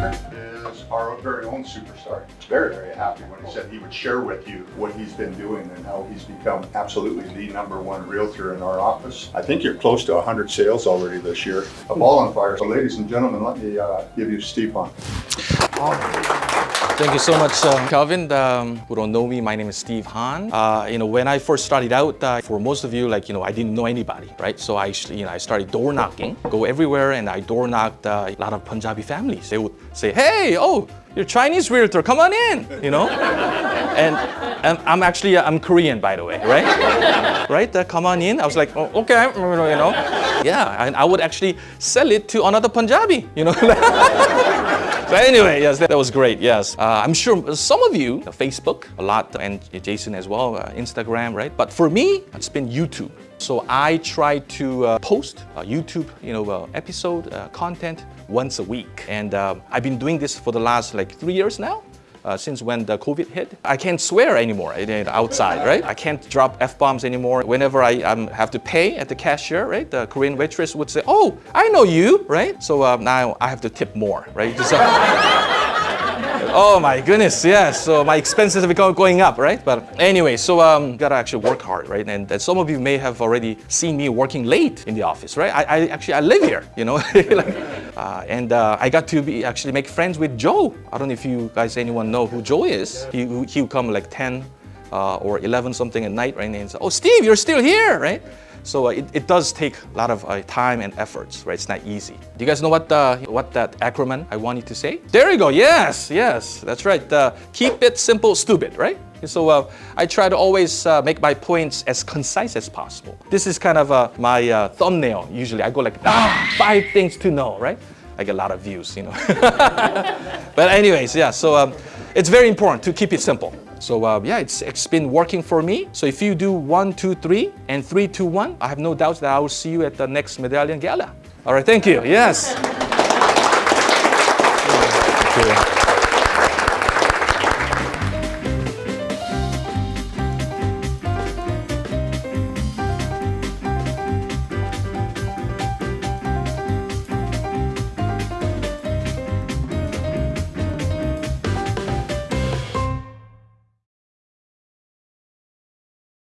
Is our very own superstar. Very, very happy when he said he would share with you what he's been doing and how he's become absolutely the number one realtor in our office. I think you're close to 100 sales already this year. A ball on fire. So ladies and gentlemen, let me uh, give you Steve Han. Thank you so much, uh, Calvin. Um, who don't know me, my name is Steve Han. Uh, you know, when I first started out, uh, for most of you, like, you know, I didn't know anybody, right? So I, you know, I started door knocking, go everywhere, and I door knocked uh, a lot of Punjabi families. They would say, hey, oh, you're Chinese realtor, come on in, you know? and, and I'm actually, uh, I'm Korean, by the way, right? right, uh, come on in. I was like, oh, okay, you know? Yeah, and I would actually sell it to another Punjabi, you know? So anyway, yes, that was great, yes. Uh, I'm sure some of you, uh, Facebook a lot, and Jason as well, uh, Instagram, right? But for me, it's been YouTube. So I try to uh, post uh, YouTube, you know, uh, episode content once a week. And I've been doing this for the last like three years now uh, since when the COVID hit. I can't swear anymore outside, right? I can't drop F-bombs anymore. Whenever I um, have to pay at the cashier, right? The Korean waitress would say, oh, I know you, right? So uh, now I have to tip more, right? oh my goodness, yes. So my expenses have become going up, right? But anyway, so um, gotta actually work hard, right? And, and some of you may have already seen me working late in the office, right? I, I actually I live here, you know, like, uh, and uh, I got to be actually make friends with Joe. I don't know if you guys anyone know who Joe is. He he come like 10 uh, or 11 something at night, right? And say, oh Steve, you're still here, right? So uh, it, it does take a lot of uh, time and efforts, right? It's not easy. Do you guys know what uh, what that acronym I wanted to say? There you go. Yes, yes, that's right. Uh, keep it simple, stupid, right? So uh, I try to always uh, make my points as concise as possible. This is kind of my thumbnail. Usually I go like, ah, five things to know, right? I get a lot of views, you know. but anyways, yeah, so um, it's very important to keep it simple. So uh, yeah, it's, it's been working for me. So if you do one, two, three, and three, two, one, I have no doubts that I will see you at the next Medallion Gala. All right, thank you. Yes.